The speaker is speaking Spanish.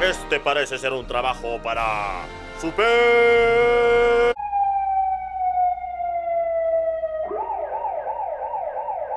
Este parece ser un trabajo para... ¡Super!